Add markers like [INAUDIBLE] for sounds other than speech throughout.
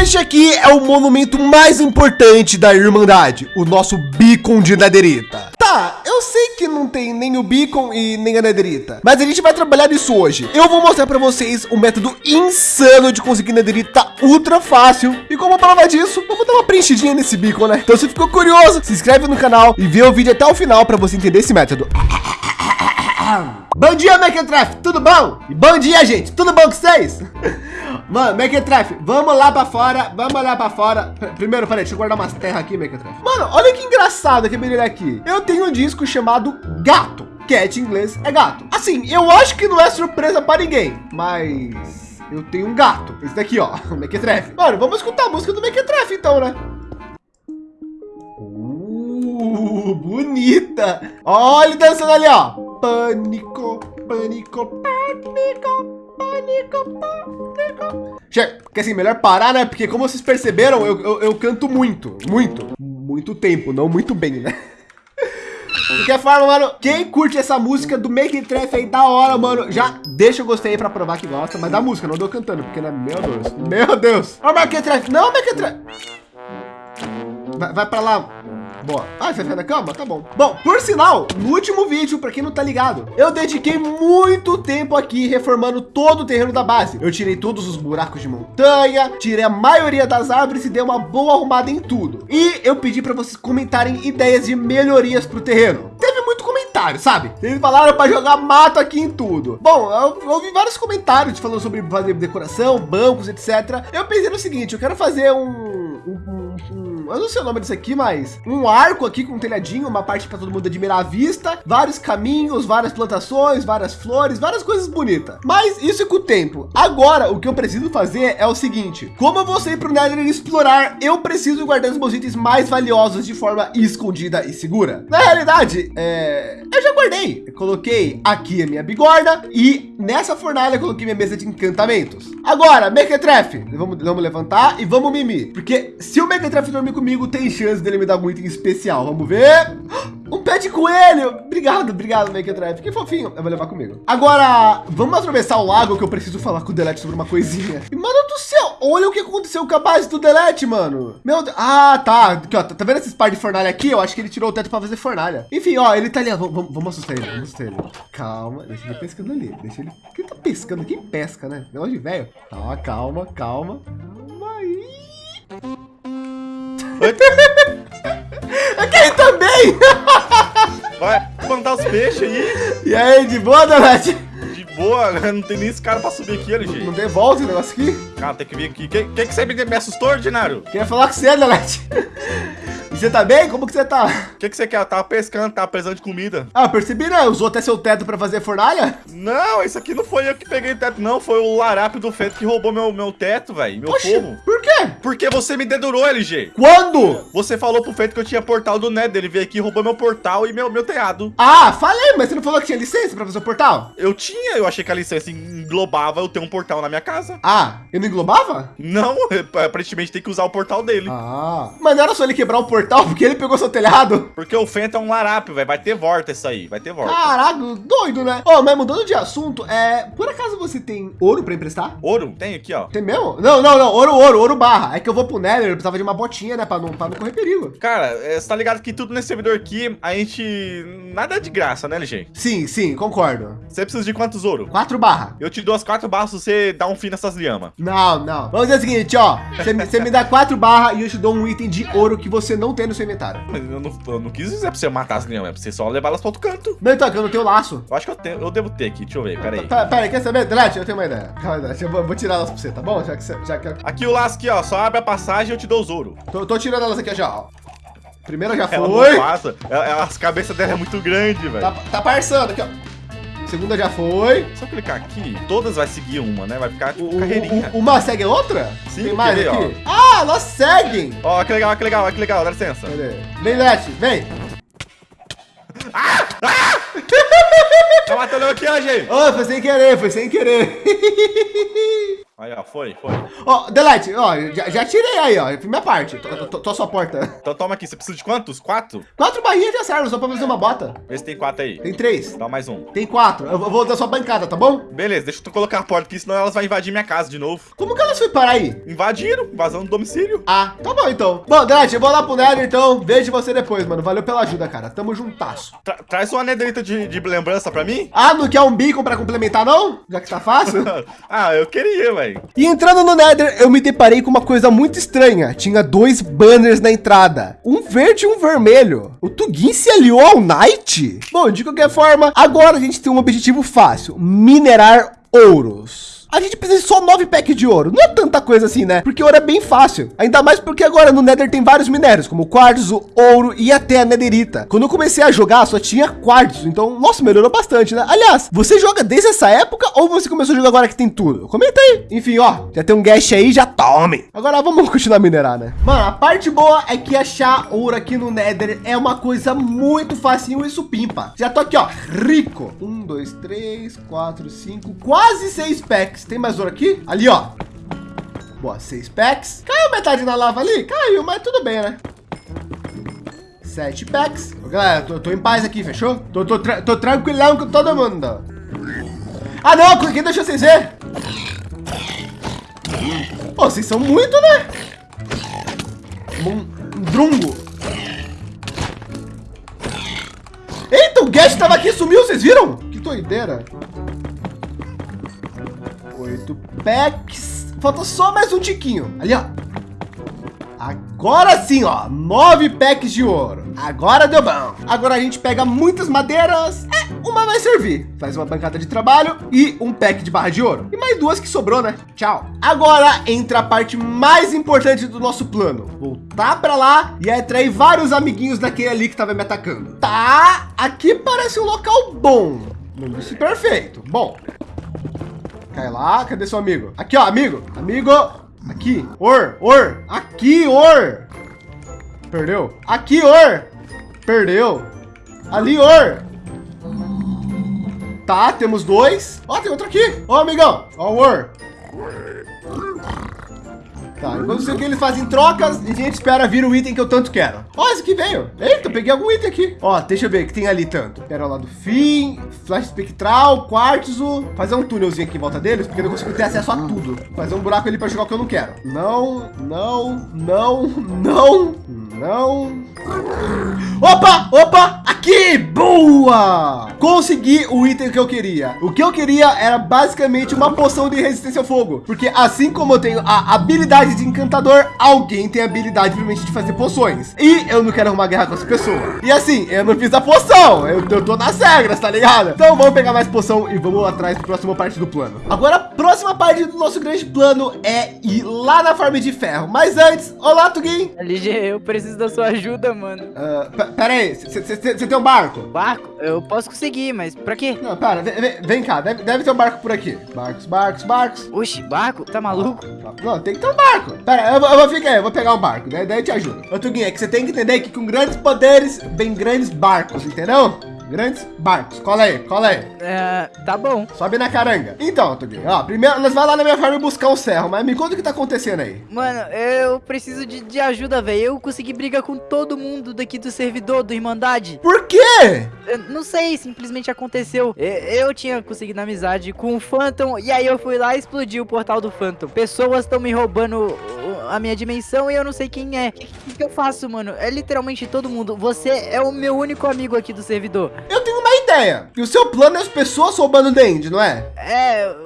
Este aqui é o monumento mais importante da Irmandade, o nosso Beacon de Nederita. Tá, eu sei que não tem nem o Beacon e nem a Nederita, mas a gente vai trabalhar nisso hoje. Eu vou mostrar para vocês um método insano de conseguir Nederita ultra fácil. E como prova disso, vamos dar uma preenchidinha nesse Beacon, né? Então se ficou curioso, se inscreve no canal e vê o vídeo até o final para você entender esse método. [COUGHS] Bom dia, Mequetref, tudo bom? E bom dia, gente, tudo bom com vocês? [LAUGHS] Mano, Mequetref, vamos lá para fora, vamos lá para fora. Primeiro, peraí, deixa eu guardar umas terras aqui, Mequetref. Mano, olha que engraçado que ele aqui. Eu tenho um disco chamado Gato. Cat em inglês é gato. Assim, eu acho que não é surpresa para ninguém, mas eu tenho um gato. Esse daqui, ó, [LAUGHS] o Mequetref. Mano, vamos escutar a música do Mequetref então, né? Uh, bonita. Olha ele dançando ali, ó pânico, pânico, pânico. Chega, porque assim, melhor parar, né? Porque como vocês perceberam, eu, eu, eu canto muito, muito, muito tempo, não muito bem, né? [LAUGHS] De qualquer forma, mano, quem curte essa música do Make It Treff aí, da hora, mano, já deixa o gostei aí pra provar que gosta, mas da música, não deu cantando, porque, né, meu Deus, meu Deus. Ó, Make It não, Make It Treff. Vai, vai pra lá, Boa. Ah, você vai da cama? Tá bom. Bom, por sinal, no último vídeo, para quem não tá ligado, eu dediquei muito tempo aqui reformando todo o terreno da base. Eu tirei todos os buracos de montanha, tirei a maioria das árvores e dei uma boa arrumada em tudo. E eu pedi para vocês comentarem ideias de melhorias para o terreno. Teve sabe? Eles falaram para jogar mato aqui em tudo. Bom, eu ouvi vários comentários falando sobre fazer decoração, bancos, etc. Eu pensei no seguinte, eu quero fazer um, um, um eu não sei o nome disso aqui, mas um arco aqui com um telhadinho, uma parte para todo mundo admirar a vista, vários caminhos, várias plantações, várias flores, várias coisas bonitas. Mas isso é com o tempo. Agora, o que eu preciso fazer é o seguinte, como eu vou sair para o Nether explorar, eu preciso guardar os meus itens mais valiosos de forma escondida e segura. Na realidade, é... eu já guardei. Eu coloquei aqui a minha bigorna e nessa fornalha coloquei minha mesa de encantamentos. Agora, Mequetrefe, vamos, vamos levantar e vamos mimir, porque se o Mequetrefe dormir comigo, tem chance dele me dar muito em especial. Vamos ver. Um pé de coelho. Obrigado, obrigado, Drive. Que fofinho. Eu vou levar comigo. Agora, vamos atravessar o lago que eu preciso falar com o Delete sobre uma coisinha. E, mano do céu, olha o que aconteceu com a base do Delete, mano. Meu Deus. Ah, tá. Aqui, ó, tá vendo esses par de fornalha aqui? Eu acho que ele tirou o teto para fazer fornalha. Enfim, ó, ele tá ali. Vamos, vamos assustar ele. Vamos assustar ele. Calma. Deixa ele pescando ali. Deixa ele. Quem tá pescando? Quem pesca, né? Negócio de velho. Tá, calma, calma. Calma aí. Aqui também! Vai plantar os peixes aí. E aí, de boa, Donete? De boa, né? Não tem nem esse cara pra subir aqui, LG. Não, não tem volta o negócio aqui? Cara, tem que vir aqui. Quem, quem que sempre me assustou, ordinário? Queria falar com você, Donete. Você tá bem? Como que você tá? O que, que você quer? Eu tava pescando, tava precisando de comida. Ah, percebi, né? Usou até seu teto pra fazer fornalha? Não, isso aqui não foi eu que peguei o teto, não. Foi o larápio do feito que roubou meu, meu teto, velho. Meu Oxi, povo. Por quê? Porque você me dedurou, LG. Quando? Você falou pro feito que eu tinha portal do Nether. Ele veio aqui, roubou meu portal e meu, meu teado. Ah, falei, mas você não falou que tinha licença pra fazer o portal? Eu tinha, eu achei que a licença englobava eu ter um portal na minha casa. Ah, eu não englobava? Não, [LAUGHS] aparentemente tem que usar o portal dele. Ah, mas não era só ele quebrar o portal, porque ele pegou seu telhado? Porque o Fenta é um larápio, velho. Vai ter volta isso aí, vai ter volta. Caraca, doido, né? Ó, oh, mas mudando de assunto, é... Por acaso você tem ouro pra emprestar? Ouro? Tem aqui, ó. Tem mesmo? Não, não, não. Ouro, ouro, ouro barra. É que eu vou pro Nether, eu precisava de uma botinha, né? Pra não, pra não correr perigo. Cara, é, você tá ligado que tudo nesse servidor aqui, a gente... Nada é de graça, né, LG? Sim, sim, concordo. Você precisa de quantos ouro? Quatro barra. Eu te dou as quatro barras se você dá um fim nessas lhamas. Não, não. Vamos dizer o seguinte, ó. Você me, me dá quatro barras e eu te dou um item de ouro que você não tem no seu inventário. Mas eu não, eu não quis dizer pra você matar as lhamas, é pra você só levar elas para outro canto. Não, então, eu não tenho laço. Eu acho que eu, tenho, eu devo ter aqui, deixa eu ver, pera aí. Pera, pera aí, quer saber? Delete, eu tenho uma ideia. Calma, eu vou, vou tirar elas pra você, tá bom? Já que, já que... Aqui o laço aqui, ó, só abre a passagem e eu te dou os ouro. Tô, tô tirando elas aqui já, ó. Primeira já ela foi. Não passa. Ela, as cabeças dela é muito grande, velho. Tá, tá parçando aqui, ó. Segunda já foi. Só clicar aqui, todas vai seguir uma, né? Vai ficar tipo o, carreirinha. O, uma segue a outra? Sim, Tem mais ver, aqui? Ó. Ah, elas seguem. Ó, que legal, que legal, que legal, dá licença. Vem, Lete, vem. Ah! Ah! tá matando aqui, ó, gente. Oh, foi sem querer, foi sem querer. [LAUGHS] Aí, ó, foi, foi. Ó, Delete, ó, já, já tirei aí, ó. Minha parte. Tô, tô, tô a sua porta. Então toma aqui, você precisa de quantos? Quatro? Quatro barrinhas já servem, só pra fazer uma bota. Vê se tem quatro aí. Tem três. Dá mais um. Tem quatro. Eu vou da sua bancada, tá bom? Beleza, deixa eu colocar a porta aqui, senão elas vão invadir minha casa de novo. Como que elas foi parar aí? Invadiram, invasão do domicílio. Ah, tá bom então. Bom, Delete, eu vou lá pro Nether então. Vejo você depois, mano. Valeu pela ajuda, cara. Tamo juntasso. Tra traz uma nederita de, de lembrança pra mim? Ah, não quer um beacon pra complementar, não? Já que tá fácil? [LAUGHS] ah, eu queria, velho. E entrando no Nether, eu me deparei com uma coisa muito estranha. Tinha dois banners na entrada. Um verde e um vermelho. O Tugin se aliou ao Knight? Bom, de qualquer forma, agora a gente tem um objetivo fácil. Minerar ouros. A gente precisa de só nove packs de ouro. Não é tanta coisa assim, né? Porque ouro é bem fácil. Ainda mais porque agora no Nether tem vários minérios, como quartzo, ouro e até a netherita. Quando eu comecei a jogar, só tinha quartzo. Então, nossa, melhorou bastante, né? Aliás, você joga desde essa época ou você começou a jogar agora que tem tudo? Comenta aí. Enfim, ó, já tem um gas aí, já tome. Agora vamos continuar a minerar, né? Mano, a parte boa é que achar ouro aqui no Nether é uma coisa muito facinho e supimpa. Já tô aqui, ó, rico. Um, dois, três, quatro, cinco, quase seis packs packs. Tem mais ouro aqui? Ali, ó. Boa, seis packs. Caiu metade na lava ali? Caiu, mas tudo bem, né? Sete packs. Galera, tô, tô em paz aqui, fechou? Tô, tô, tra tô tranquilão com todo mundo. Ah, não, aqui deixa vocês ver. Pô, vocês são muito, né? Um drungo. Eita, o Guest tava aqui, sumiu, vocês viram? Que doideira. Oito packs. Falta só mais um tiquinho. Ali, ó. Agora sim, ó. Nove packs de ouro. Agora deu bom. Agora a gente pega muitas madeiras. É, uma vai servir. Faz uma bancada de trabalho e um pack de barra de ouro. E mais duas que sobrou, né? Tchau. Agora entra a parte mais importante do nosso plano. Voltar para lá e atrair vários amiguinhos daquele ali que estava me atacando. Tá, aqui parece um local bom. Não disse perfeito. Bom, Cai lá, cadê seu amigo? Aqui, ó, amigo, amigo. Aqui, or, or, aqui, or. Perdeu. Aqui, or. Perdeu. Ali, or. Tá, temos dois. Ó, tem outro aqui. Ó, amigão. Ó, or. Tá, enquanto isso aqui eles fazem trocas e a gente espera vir o item que eu tanto quero. Ó, esse aqui veio. Eita, peguei algum item aqui. Ó, deixa eu ver o que tem ali tanto. Lá do fim, flash espectral, quartzo. Fazer um túnelzinho aqui em volta deles, porque eu não consigo ter acesso a tudo. Fazer um buraco ali para jogar o que eu não quero. Não, não, não, não, não. Opa, opa, aqui, boa! Consegui o item que eu queria. O que eu queria era basicamente uma poção de resistência ao fogo. Porque assim como eu tenho a habilidade de encantador, alguém tem a habilidade provavelmente de fazer poções. E eu não quero arrumar guerra com essa pessoa. E assim, eu não fiz a poção, eu, eu tô nas regras, tá ligado? Então vamos pegar mais poção e vamos atrás da próxima parte do plano. Agora, a próxima parte do nosso grande plano é ir lá na farm de ferro. Mas antes, olá, Tugin. LG, eu preciso da sua ajuda, mano. Uh, pera aí, você tem um barco? Barco? Eu posso conseguir, mas pra quê? Não, pera, vem, vem cá, deve, deve ter um barco por aqui. Barcos, barcos, barcos. Oxi, barco? Tá maluco? Não, tem que ter um barco. Pera, eu, eu vou ficar aí, eu vou pegar um barco, daí, daí eu te ajudo. Ô, Tuguinha, é que você tem que entender que com grandes poderes vem grandes barcos, entendeu? Grandes barcos. Cola aí, cola aí. É, tá bom. Sobe na caranga. Então, Tuguinho, ó, primeiro nós vai lá na minha farm buscar um serro, mas me conta o que tá acontecendo aí. Mano, eu preciso de, de ajuda, velho. Eu consegui brigar com todo mundo daqui do servidor, do Irmandade. Por quê? Eu não sei, simplesmente aconteceu. Eu, eu tinha conseguido amizade com o Phantom, e aí eu fui lá e explodi o portal do Phantom. Pessoas estão me roubando a minha dimensão e eu não sei quem é. O que, que, eu faço, mano? É literalmente todo mundo. Você é o meu único amigo aqui do servidor. Eu tenho uma ideia. E o seu plano é as pessoas roubando o Dend, não é? É,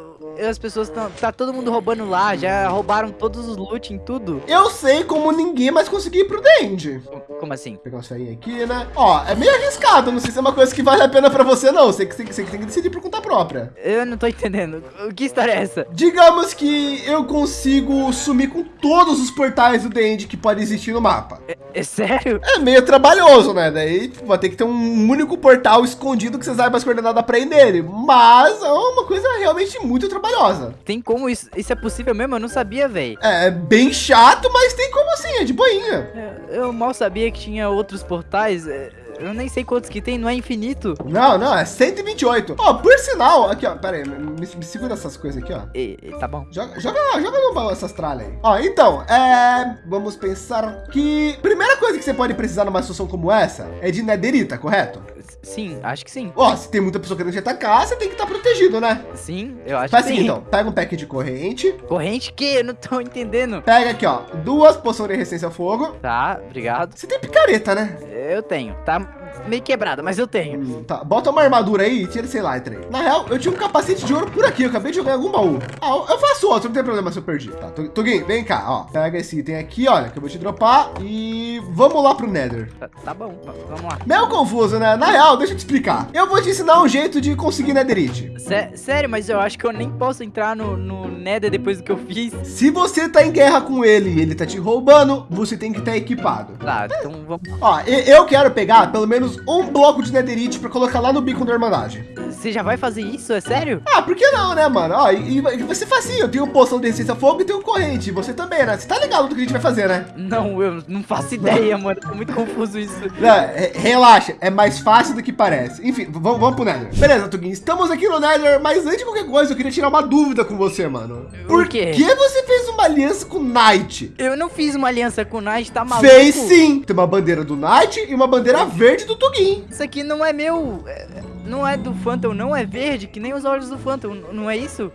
as pessoas estão. Tá todo mundo roubando lá, já roubaram todos os loot em tudo. Eu sei como ninguém mais conseguir ir pro Dend. Como assim? Vou pegar umas ferinhas aqui, né? Ó, é meio arriscado. Não sei se é uma coisa que vale a pena pra você, não. Você que, você, você que tem que decidir por conta própria. Eu não tô entendendo. O que história é essa? Digamos que eu consigo sumir com todos os portais do Dend que pode existir no mapa. É, é sério? É meio trabalhoso, né? Daí tipo, vai ter que ter um único portal escondido que você saiba as coordenadas pra ir nele. Mas é uma coisa realmente muito trabalhosa trabalhosa. Tem como isso? Isso é possível mesmo? Eu não sabia, velho. É, é bem chato, mas tem como assim, é de boinha. É, eu mal sabia que tinha outros portais. É, eu nem sei quantos que tem, não é infinito. Não, não, é 128. Ó, por sinal, aqui, ó, pera aí, me, me segura essas coisas aqui, ó. E, tá bom. Joga, joga, joga no baú essas tralhas aí. Ó, então, é... Vamos pensar que... Primeira coisa que você pode precisar numa situação como essa é de netherita, correto? Sim, acho que sim. Ó, se tem muita pessoa querendo te atacar, você tem que estar protegido, né? Sim, eu acho Faz que assim, sim. então. Pega um pack de corrente. Corrente que? Eu não tô entendendo. Pega aqui, ó. Duas poções de resistência ao fogo. Tá, obrigado. Você tem picareta, né? Eu tenho. Tá meio quebrada, mas eu tenho. Hum, tá, bota uma armadura aí e tira esse lighter aí. Na real, eu tinha um capacete de ouro por aqui. Eu acabei de jogar em algum baú. Ah, eu- faço outro, não tem problema se eu perdi. Tá, Tu- Tuguinho, vem cá, ó. Pega esse item aqui, olha, que eu vou te dropar. E vamos lá pro Nether. Tá, tá bom, vamos lá. Meio confuso, né? Na real, deixa eu te explicar. Eu vou te ensinar um jeito de conseguir Netherite. Sé- sério, mas eu acho que eu nem posso entrar no, no Nether depois do que eu fiz. Se você tá em guerra com ele e ele tá te roubando, você tem que estar equipado. Tá, então vamos. Ó, eu quero pegar pelo menos um bloco de netherite pra colocar lá no bico da Irmandade. Você já vai fazer isso? É sério? Ah, por que não, né, mano? Ó, e, e vai ser facinho. Eu tenho poção de resistência a fogo e tenho corrente. Você também, né? Você tá ligado do que a gente vai fazer, né? Não, eu não faço ideia, [LAUGHS] mano. Tô muito confuso isso. Não, é- relaxa, é mais fácil do que parece. Enfim, vamos, vamos pro Nether. Beleza, Tuguinho, estamos aqui no Nether, mas antes de qualquer coisa, eu queria tirar uma dúvida com você, mano. Por quê? que você fez uma aliança com o Knight? Eu não fiz uma aliança com o Knight, tá maluco? Fez sim! Tem uma bandeira do Knight e uma bandeira verde do Tuguinho. Isso aqui não é meu. é- Não é do Phantom, não é verde, que nem os olhos do Phantom, não é isso?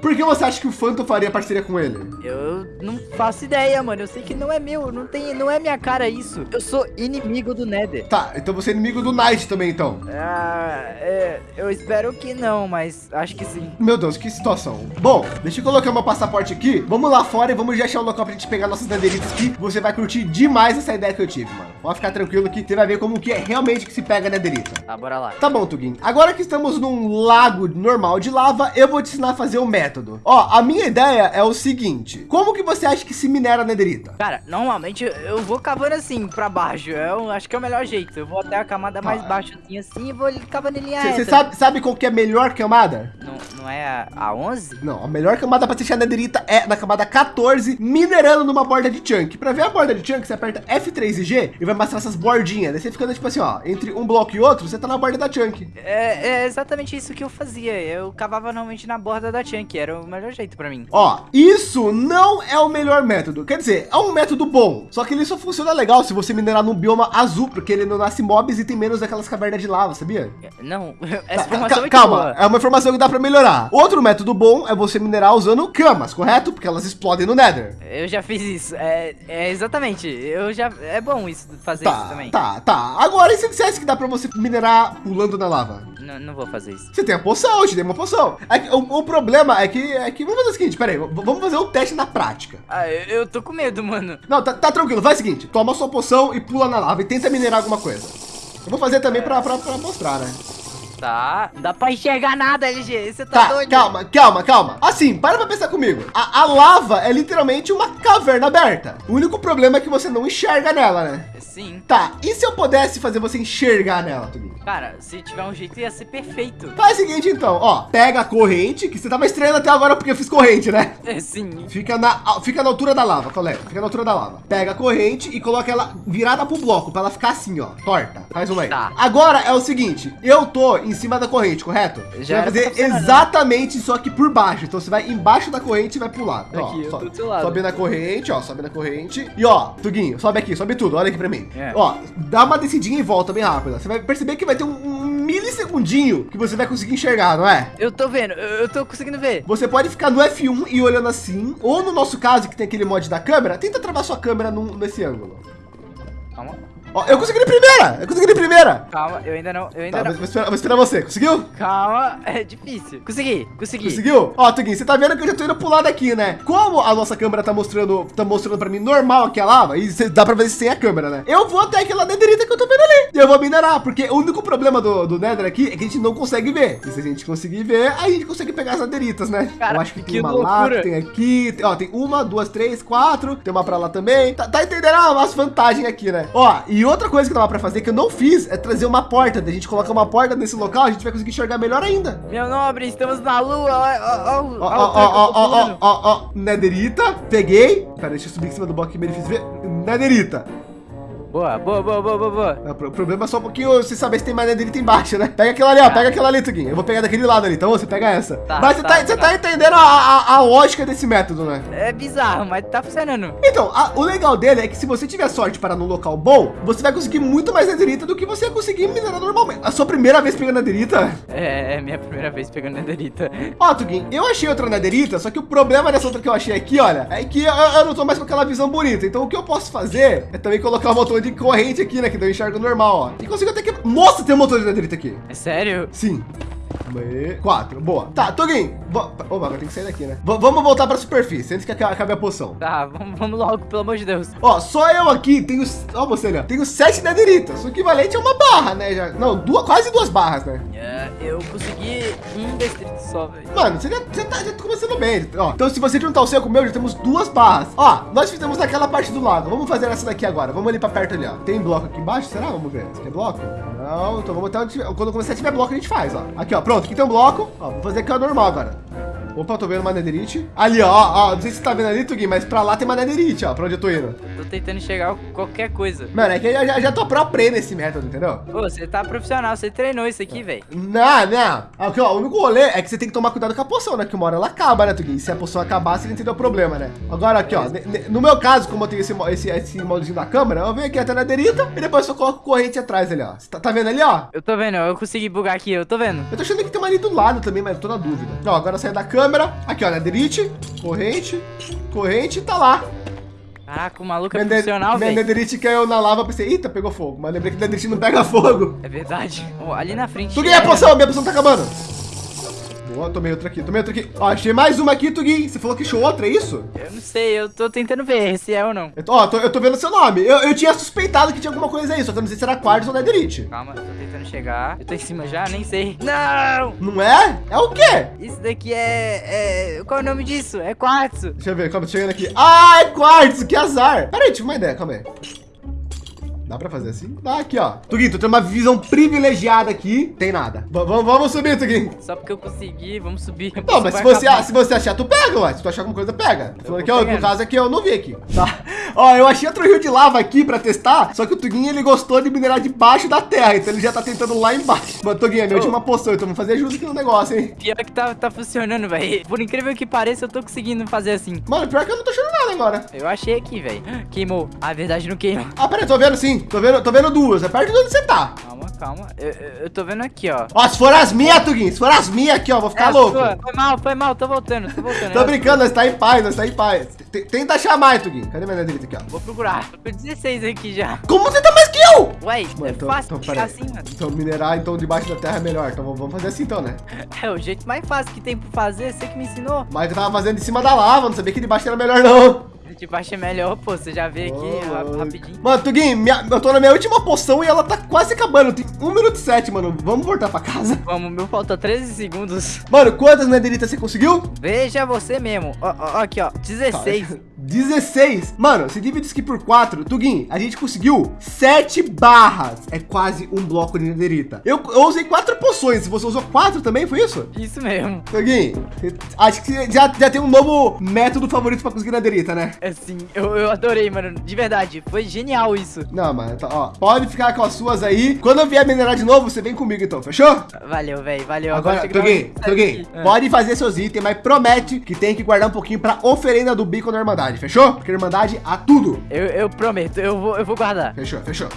Por que você acha que o Phantom faria parceria com ele? Eu não faço ideia, mano. Eu sei que não é meu, não tem, não é minha cara isso. Eu sou inimigo do Nether. Tá, então você é inimigo do Knight também, então. Ah, é, eu espero que não, mas acho que sim. Meu Deus, que situação. Bom, deixa eu colocar meu passaporte aqui. Vamos lá fora e vamos já achar um local pra gente pegar nossas bandeirinhas aqui. Você vai curtir demais essa ideia que eu tive, mano. Pode ficar tranquilo que você vai ver como que é realmente que se pega nederita. Tá, bora lá. Tá bom, Tugin. Agora que estamos num lago normal de lava, eu vou te ensinar a fazer um método. Ó, a minha ideia é o seguinte. Como que você acha que se minera nederita? Cara, normalmente eu- vou cavando assim pra baixo. Eu acho que é o melhor jeito. Eu vou até a camada mais Tá. baixa assim, assim e vou cavando em linha Você sabe, sabe qual que é a melhor camada? Não, não é a, a 11? Não, a melhor camada para deixar nederita é na camada 14, minerando numa borda de chunk. Para ver a borda de chunk, você aperta F3 e G e vai mostrar essas bordinhas. Daí você fica tipo assim, ó, entre um bloco e outro, você tá na borda da chunk. É, é exatamente isso que eu fazia. Eu cavava normalmente na borda da chunk, era o melhor jeito pra mim. Ó, isso não é o melhor método. Quer dizer, é um método bom, só que ele só funciona legal se você minerar num bioma azul, porque ele não nasce mobs e tem menos daquelas cavernas de lava, sabia? Não, [LAUGHS] essa informação é calma, boa. é uma informação que dá para melhorar. Outro método bom é você minerar usando camas, correto? Porque elas explodem no Nether. Eu já fiz isso. É, é exatamente. Eu já é bom isso fazer isso Tá, também. tá, tá. Agora, e se dissesse que dá para você minerar pulando na lava? Não, não vou fazer isso. Você tem a poção, eu te dei uma poção. É o, o problema é que, é que. Vamos fazer o seguinte, peraí, vamos fazer um teste na prática. Ah, eu, eu tô com medo, mano. Não, tá, tá tranquilo, faz o seguinte: toma sua poção e pula na lava e tenta minerar alguma coisa. Eu vou fazer também pra, pra, pra mostrar, né? Tá. Não dá pra enxergar nada, LG. Você tá, Tá, doido? calma, calma, calma. Assim, para pra pensar comigo. A, a lava é literalmente uma caverna aberta. O único problema é que você não enxerga nela, né? Sim. Tá, e se eu pudesse fazer você enxergar nela, Tuguinho? Cara, se tiver um jeito ia ser perfeito. Faz o seguinte então, ó, pega a corrente, que você tava estranhando até agora porque eu fiz corrente, né? É, sim. Fica na, fica na altura da lava, colega. Fica na altura da lava. Pega a corrente e coloca ela virada pro bloco, pra ela ficar assim, ó, torta. Faz uma aí. Tá. Agora é o seguinte, eu tô em cima da corrente, correto? Você Já vai era pra fazer tá funcionando, exatamente isso aqui por baixo. Então você vai embaixo da corrente e vai pular. Ó, Aqui, eu sobe, tô do seu lado. sobe na corrente, ó, sobe na corrente. E ó, Tuguinho, sobe aqui, sobe tudo, olha aqui pra mim. É. Ó, dá uma descidinha e volta bem rápida. Você vai perceber que vai ter um, um milissegundinho que você vai conseguir enxergar, não é? Eu tô vendo, eu, eu tô conseguindo ver. Você pode ficar no F1 e olhando assim, ou no nosso caso, que tem aquele mod da câmera, tenta travar sua câmera num- nesse ângulo. Calma. Ó, eu consegui de primeira! Eu consegui de primeira! Calma, eu ainda não, eu ainda Tá, não. vou, vou esperar, vou esperar você. Conseguiu? Calma, é difícil. Consegui, consegui. Conseguiu? Ó, Tuguinho, você tá vendo que eu já tô indo pro lado aqui, né? Como a nossa câmera tá mostrando, tá mostrando pra mim normal aqui a lava, e cê- dá pra ver sem a câmera, né? Eu vou até aquela nederita que eu tô vendo ali. E eu vou minerar, porque o único problema do, do nether aqui é que a gente não consegue ver. E se a gente conseguir ver, aí a gente consegue pegar as nederitas, né? Cara, eu acho que, que tem uma loucura. lá, tem aqui, tem, ó, tem uma, duas, três, quatro, tem uma pra lá também. Tá, tá entendendo ah, as vantagens aqui, né? Ó, e outra coisa que dava pra fazer que eu não fiz é trazer uma porta. Da gente colocar uma porta nesse local, a gente vai conseguir enxergar melhor ainda. Meu nobre, estamos na lua. Ó, ó, ó, Ó, ó, ó, ó, Nederita, peguei. Pera, deixa eu subir em cima do bloco que me fiz ver. Nederita. Boa, boa, boa, boa, boa, boa. É, O problema é só um pouquinho você saber se tem maneirita embaixo, né? Pega aquela ali, ó. Pega aquela ali, Tuguinho. Eu vou pegar daquele lado ali, então você pega essa. Tá, Mas você tá, tá, você tá. tá entendendo a, a, a lógica desse método, né? É bizarro, mas tá funcionando. Então, a- o legal dele é que se você tiver sorte para num local bom, você vai conseguir muito mais nederita do que você ia conseguir minerar normalmente. A sua primeira vez pegando nederita? É, é minha primeira vez pegando nederita. Ó, Tuguin, eu achei outra nederita, só que o problema dessa outra que eu achei aqui, olha, é que eu, eu não tô mais com aquela visão bonita. Então o que eu posso fazer é também colocar um motor de corrente aqui, né? Que daí eu enxergo normal, ó. E consigo até que... Nossa, tem um motor de nederita aqui. É sério? Sim. E- Quatro, boa. Tá, Tuguin, vo- Opa, agora tem que sair daqui, né? V- vamos voltar pra superfície, antes que aca- acabe a poção. Tá, vamos, vamos logo, pelo amor de Deus. Ó, só eu aqui tenho. Ó, você ó. Tenho sete nederitas. O equivalente a uma barra, né? Já, não, duas, quase duas barras, né? É, eu consegui um distrito só, velho. Mano, você já, você tá, já tá começando bem. Ó, então, se você juntar o seu com o meu, já temos duas barras. Ó, nós fizemos naquela parte do lado. Vamos fazer essa daqui agora. Vamos ali pra perto ali, ó. Tem bloco aqui embaixo? Será? Vamos ver. Isso aqui é bloco? Não, então onde tiver. Quando começar a tiver bloco, a gente faz, ó. Aqui, ó. Pronto, aqui tem um bloco. Ó, vou fazer aqui o normal agora. Opa, tô vendo uma netherite. Ali, ó, ó. Não sei se você tá vendo ali, Tugui, mas pra lá tem uma netherite, ó. Pra onde eu tô indo. Tô tentando enxergar qualquer coisa. Mano, é que eu já, já tô pro play nesse método, entendeu? Pô, você tá profissional, você treinou isso aqui, velho. Não, não. Aqui, ó, o único rolê é que você tem que tomar cuidado com a poção, né? Que uma hora ela acaba, né, Tugui? Se a poção acabar, você não entendeu o problema, né? Agora aqui, ó. No meu caso, como eu tenho esse, esse, esse moldezinho da câmera, eu venho aqui até na derita e depois eu coloco corrente atrás ali, ó. Você tá, tá vendo ali, ó? Eu tô vendo, eu consegui bugar aqui, eu tô vendo. Eu tô achando que tem uma ali do lado também, mas eu tô na dúvida. Ó, agora eu saio da câmera. Aqui, ó, na derite, corrente, corrente, tá lá. Caraca, o maluco é Minha, profissional, minha velho. nederite caiu na lava, pensei, eita, pegou fogo. Mas lembrei que nederite não pega fogo. É verdade. Ó, ali na frente. Tugui, a é- poção, minha poção tá acabando. Boa, tomei outra aqui, tomei outra aqui. Ó, achei mais uma aqui, Tugui. Você falou que achou outra, é isso? Eu não sei, eu tô tentando ver se é ou não. Eu tô, ó, tô- eu tô vendo seu nome. Eu, eu tinha suspeitado que tinha alguma coisa aí, só que eu não sei se era quartzo ou netherite. Calma, tô tentando chegar. Eu tô em cima já, nem sei. Não! Não é? É o quê? Isso daqui é, é. Qual é o nome disso? É quartzo. Deixa eu ver, calma, tô chegando aqui. Ah, é quartzo, que azar. Pera aí, tive uma ideia, calma aí. Dá pra fazer assim? Dá aqui, ó. Tuguinho, tu tem uma visão privilegiada aqui. Tem nada. V- vamos- subir, Tuguinho. Só porque eu consegui, vamos subir. Não, mas se você, se você achar, tu pega, ué. Se tu achar alguma coisa, pega. Falando que, ó, no caso aqui, eu não vi aqui. Tá. Ó, eu achei outro rio de lava aqui pra testar, só que o Tuguinho, ele gostou de minerar debaixo da terra, então ele já tá tentando lá embaixo. Mano, Tuguinho, é minha última poção, então vamos fazer ajuda aqui no negócio, hein. Pior que tá, tá funcionando, velho. Por incrível que pareça, eu tô conseguindo fazer assim. Mano, pior que eu não tô achando nada agora. Eu achei aqui, velho. Queimou. Ah, verdade, não queima. Ah, peraí, tô vendo sim. Tô vendo, tô vendo duas. É perto de onde você tá. Calma, calma. Eu, eu, tô vendo aqui, ó. Ó, se for as minhas, Tuguinho, se for as minhas aqui, ó, vou ficar É a louco. sua. Foi mal, foi mal, tô voltando, tô voltando. Tô a brincando, nós tá em paz, nós tá em paz. Tenta achar mais, Tuguinho. Cadê minha Vou procurar. Tô com 16 aqui já. Como você tá mais que eu? Ué, Mano, é então- fácil então, assim, mano. Então, minerar, então, debaixo da terra é melhor. Então, vamos fazer assim, então, né? [LAUGHS] É o jeito mais fácil que tem pra fazer, você que me ensinou. Mas eu tava fazendo em cima da lava, não sabia que debaixo era melhor, não. De baixo é melhor, pô. Você já vê aqui rapidinho. Mano, Tuguinho, minha- eu tô na minha última poção e ela tá quase acabando. Tem 1 minuto e 7, mano. Vamos voltar pra casa. [LAUGHS] Vamos, meu falta 13 segundos. Mano, quantas nederitas você conseguiu? Veja você mesmo. Ó, ó, aqui, ó. 16. [LAUGHS] 16. Mano, se divide isso aqui por 4, Tuguinho, a gente conseguiu 7 barras. É quase um bloco de nederita. Eu, eu usei 4 poções. Você usou 4 também, foi isso? Isso mesmo. Tuguinho, acho que já, já tem um novo método favorito pra conseguir nederita, né? Assim, eu, eu adorei, mano. De verdade. Foi genial isso. Não, mano, tá, ó. Pode ficar com as suas aí. Quando eu vier minerar de novo, você vem comigo então, fechou? Valeu, velho. Valeu. Agora, uma- Tuguinho, Ah. pode fazer seus itens, mas promete que tem que guardar um pouquinho pra oferenda do bico da Irmandade, fechou? Porque a Irmandade a tudo. Eu, eu prometo, eu vou, eu vou guardar. Fechou, fechou.